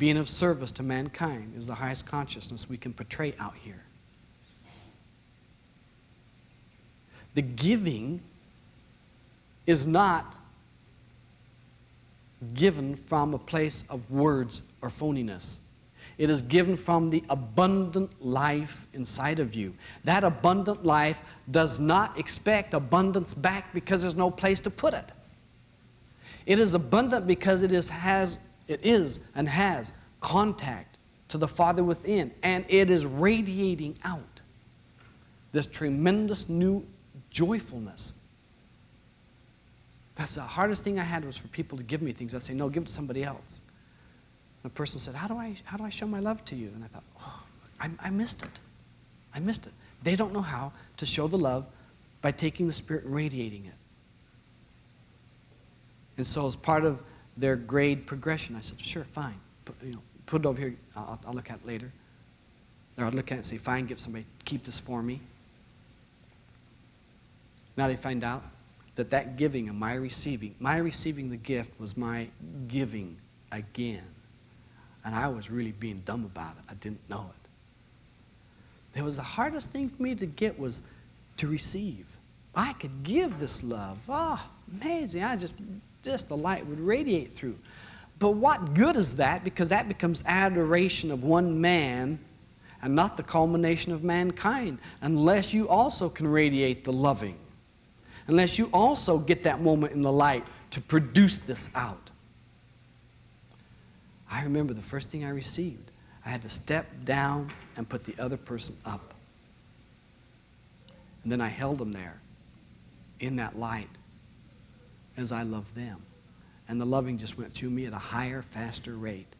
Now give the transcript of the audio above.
Being of service to mankind is the highest consciousness we can portray out here. The giving is not given from a place of words or phoniness. It is given from the abundant life inside of you. That abundant life does not expect abundance back because there's no place to put it. It is abundant because it is, has, it is and has contact to the Father within, and it is radiating out this tremendous new joyfulness. That's the hardest thing I had was for people to give me things. I say, no, give it to somebody else. The person said, how do I, how do I show my love to you? And I thought, oh, I, I missed it. I missed it. They don't know how to show the love by taking the Spirit and radiating it. And so as part of their grade progression, I said, sure, fine. Put, you know, put it over here. I'll, I'll look at it later. Or I'll look at it and say, fine, give somebody, keep this for me. Now they find out that that giving and my receiving, my receiving the gift was my giving again. And I was really being dumb about it. I didn't know it. It was the hardest thing for me to get was to receive. I could give this love. Oh, amazing. I just, just the light would radiate through. But what good is that? Because that becomes adoration of one man and not the culmination of mankind unless you also can radiate the loving unless you also get that moment in the light to produce this out. I remember the first thing I received, I had to step down and put the other person up. And then I held them there in that light as I love them. And the loving just went through me at a higher, faster rate.